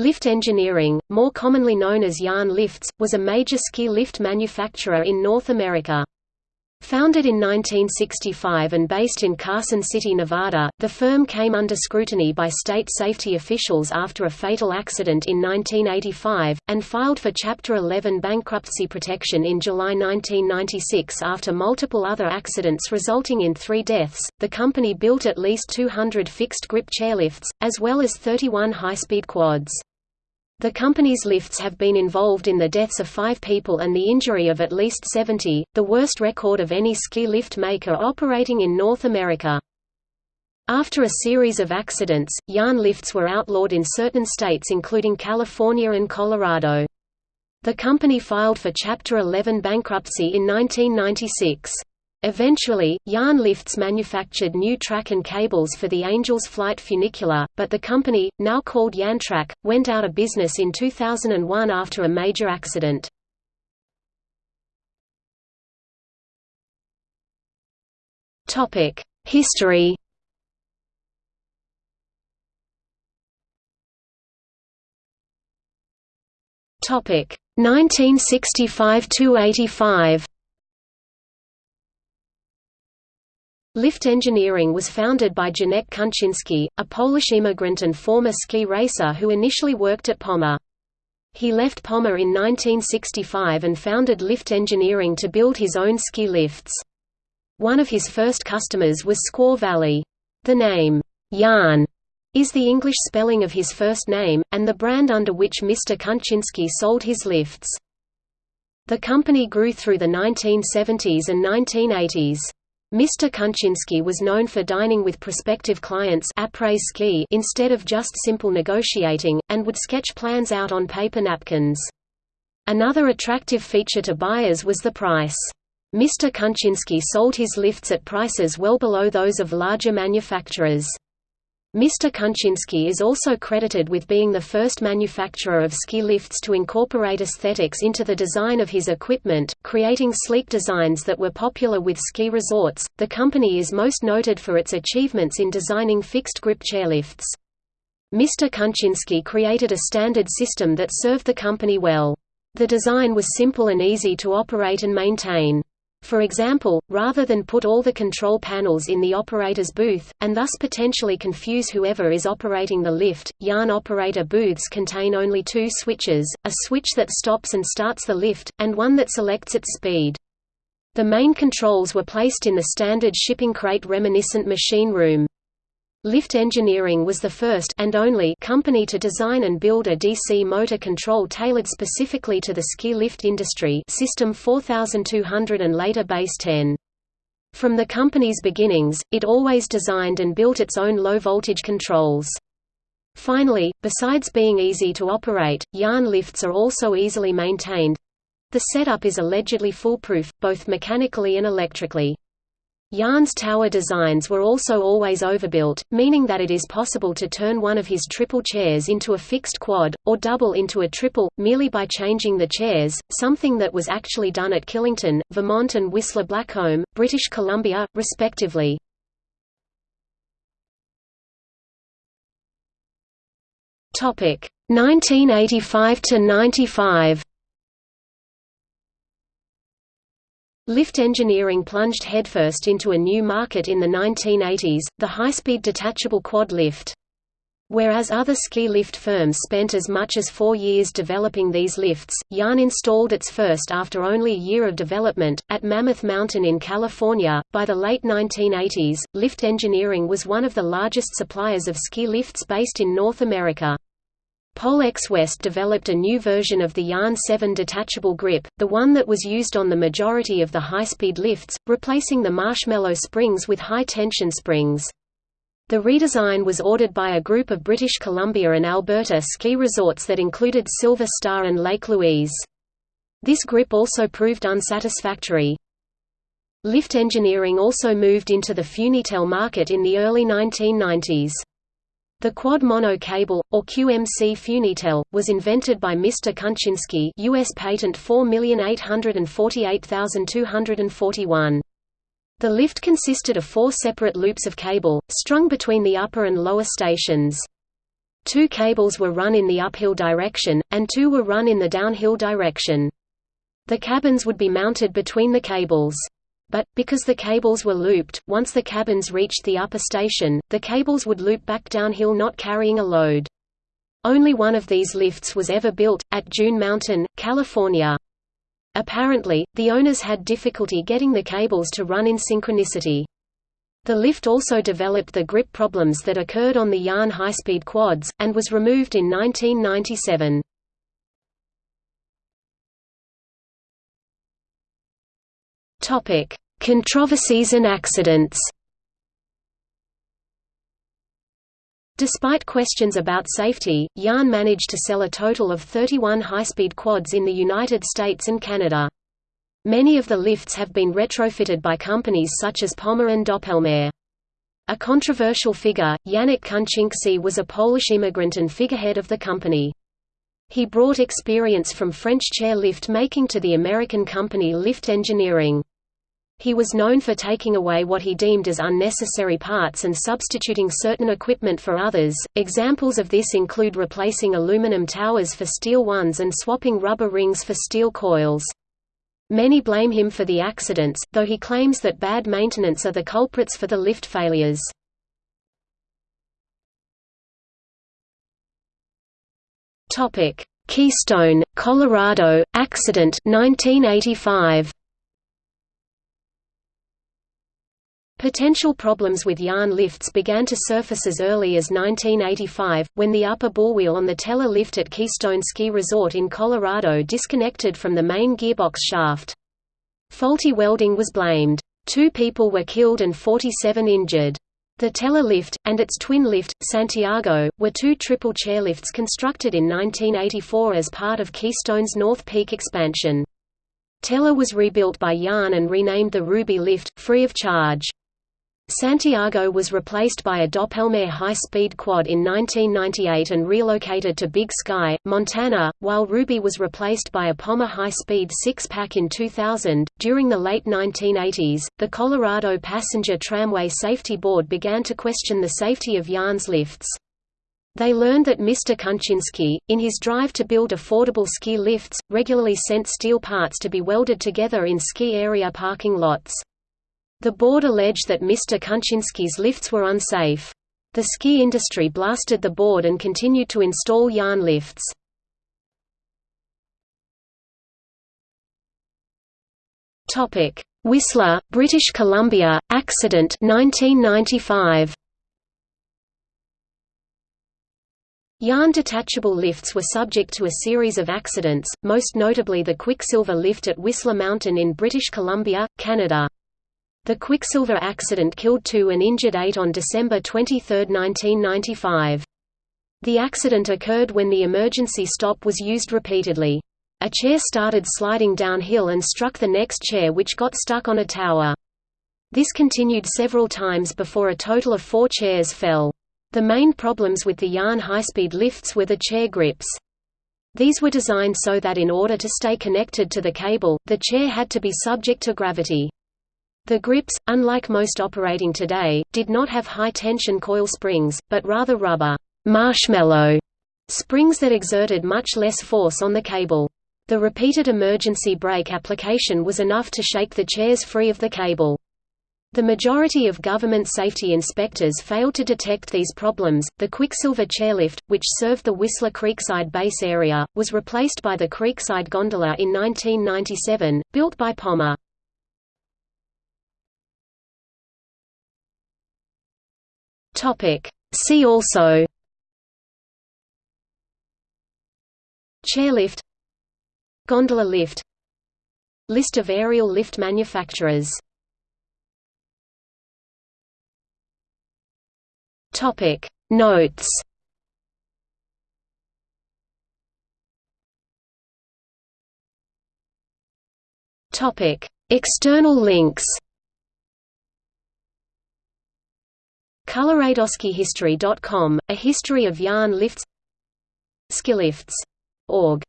Lift Engineering, more commonly known as Yan Lifts, was a major ski lift manufacturer in North America. Founded in 1965 and based in Carson City, Nevada, the firm came under scrutiny by state safety officials after a fatal accident in 1985, and filed for Chapter 11 bankruptcy protection in July 1996 after multiple other accidents resulting in three deaths. The company built at least 200 fixed grip chairlifts, as well as 31 high speed quads. The company's lifts have been involved in the deaths of five people and the injury of at least 70, the worst record of any ski lift maker operating in North America. After a series of accidents, Yan lifts were outlawed in certain states including California and Colorado. The company filed for Chapter 11 bankruptcy in 1996. Eventually, Yan Lifts manufactured new track and cables for the Angels Flight funicular, but the company, now called Yantrak, went out of business in 2001 after a major accident. History Topic 1965 to 85. Lift Engineering was founded by Janek Kunczynski, a Polish immigrant and former ski racer who initially worked at Poma. He left Poma in 1965 and founded Lift Engineering to build his own ski lifts. One of his first customers was Squaw Valley. The name, Yan, is the English spelling of his first name, and the brand under which Mr. Kunczynski sold his lifts. The company grew through the 1970s and 1980s. Mr. Kunczynski was known for dining with prospective clients ski instead of just simple negotiating, and would sketch plans out on paper napkins. Another attractive feature to buyers was the price. Mr. Kunczynski sold his lifts at prices well below those of larger manufacturers. Mr. Kunczynski is also credited with being the first manufacturer of ski lifts to incorporate aesthetics into the design of his equipment, creating sleek designs that were popular with ski resorts. The company is most noted for its achievements in designing fixed grip chairlifts. Mr. Kunczynski created a standard system that served the company well. The design was simple and easy to operate and maintain. For example, rather than put all the control panels in the operator's booth, and thus potentially confuse whoever is operating the lift, Yan operator booths contain only two switches, a switch that stops and starts the lift, and one that selects its speed. The main controls were placed in the standard shipping crate reminiscent machine room. Lift Engineering was the first and only company to design and build a DC motor control tailored specifically to the ski lift industry System 4200 and later Base 10. From the company's beginnings, it always designed and built its own low-voltage controls. Finally, besides being easy to operate, Yan lifts are also easily maintained. The setup is allegedly foolproof, both mechanically and electrically. Yan's tower designs were also always overbuilt, meaning that it is possible to turn one of his triple chairs into a fixed quad, or double into a triple, merely by changing the chairs, something that was actually done at Killington, Vermont and Whistler Blackcomb, British Columbia, respectively. Topic 1985 to 95. Lift engineering plunged headfirst into a new market in the 1980s, the high-speed detachable quad lift. Whereas other ski lift firms spent as much as four years developing these lifts, Yan installed its first after only a year of development, at Mammoth Mountain in California. By the late 1980s, Lift Engineering was one of the largest suppliers of ski lifts based in North America. Polex West developed a new version of the Yan 7 detachable grip, the one that was used on the majority of the high-speed lifts, replacing the marshmallow springs with high-tension springs. The redesign was ordered by a group of British Columbia and Alberta ski resorts that included Silver Star and Lake Louise. This grip also proved unsatisfactory. Lift engineering also moved into the Funitel market in the early 1990s. The quad mono cable, or QMC Funitel, was invented by Mr. Kunczynski US patent 4848241. The lift consisted of four separate loops of cable, strung between the upper and lower stations. Two cables were run in the uphill direction, and two were run in the downhill direction. The cabins would be mounted between the cables. But, because the cables were looped, once the cabins reached the upper station, the cables would loop back downhill not carrying a load. Only one of these lifts was ever built, at June Mountain, California. Apparently, the owners had difficulty getting the cables to run in synchronicity. The lift also developed the grip problems that occurred on the Yan high-speed quads, and was removed in 1997. Controversies and accidents Despite questions about safety, Yan managed to sell a total of 31 high-speed quads in the United States and Canada. Many of the lifts have been retrofitted by companies such as Poma and Doppelmayr. A controversial figure, Janek Kunczynski was a Polish immigrant and figurehead of the company. He brought experience from French chair lift making to the American company Lift Engineering. He was known for taking away what he deemed as unnecessary parts and substituting certain equipment for others. Examples of this include replacing aluminum towers for steel ones and swapping rubber rings for steel coils. Many blame him for the accidents, though he claims that bad maintenance are the culprits for the lift failures. Topic: Keystone, Colorado, accident 1985. Potential problems with Yan lifts began to surface as early as 1985, when the upper ball wheel on the Teller lift at Keystone Ski Resort in Colorado disconnected from the main gearbox shaft. Faulty welding was blamed. Two people were killed and 47 injured. The Teller lift, and its twin lift, Santiago, were two triple chairlifts constructed in 1984 as part of Keystone's North Peak expansion. Teller was rebuilt by Yan and renamed the Ruby lift, free of charge. Santiago was replaced by a Doppelmayr high-speed quad in 1998 and relocated to Big Sky, Montana, while Ruby was replaced by a Poma high-speed six-pack in 2000. During the late 1980s, the Colorado Passenger Tramway Safety Board began to question the safety of Yan's lifts. They learned that Mr. Kunczynski, in his drive to build affordable ski lifts, regularly sent steel parts to be welded together in ski area parking lots. The board alleged that Mr. Kunczynski's lifts were unsafe. The ski industry blasted the board and continued to install Yan lifts. Whistler, British Columbia, accident 1995. Yan detachable lifts were subject to a series of accidents, most notably the Quicksilver lift at Whistler Mountain in British Columbia, Canada. The Quicksilver accident killed two and injured eight on December 23, 1995. The accident occurred when the emergency stop was used repeatedly. A chair started sliding downhill and struck the next chair which got stuck on a tower. This continued several times before a total of four chairs fell. The main problems with the Yan high-speed lifts were the chair grips. These were designed so that in order to stay connected to the cable, the chair had to be subject to gravity. The grips, unlike most operating today, did not have high-tension coil springs, but rather rubber marshmallow springs that exerted much less force on the cable. The repeated emergency brake application was enough to shake the chairs free of the cable. The majority of government safety inspectors failed to detect these problems. The Quicksilver chairlift, which served the Whistler Creekside base area, was replaced by the Creekside gondola in 1997, built by Poma. Topic. See also Chairlift Gondola lift List of aerial lift manufacturers Topic Notes Topic External links ColoradoSkiHistory.com, A History of Yan Lifts Skilifts.org